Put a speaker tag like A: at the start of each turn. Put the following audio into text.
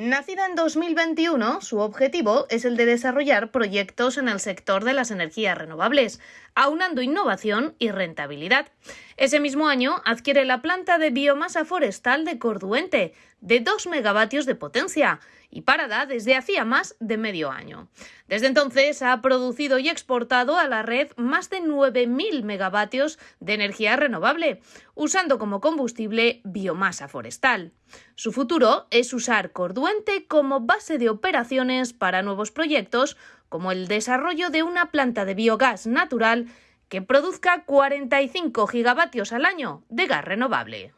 A: Nacida en 2021, su objetivo es el de desarrollar proyectos en el sector de las energías renovables, aunando innovación y rentabilidad. Ese mismo año adquiere la planta de biomasa forestal de Corduente, de 2 megavatios de potencia, y parada desde hacía más de medio año. Desde entonces ha producido y exportado a la red más de 9.000 megavatios de energía renovable, usando como combustible biomasa forestal. Su futuro es usar Corduente como base de operaciones para nuevos proyectos, como el desarrollo de una planta de biogás natural que produzca 45 gigavatios al año de gas renovable.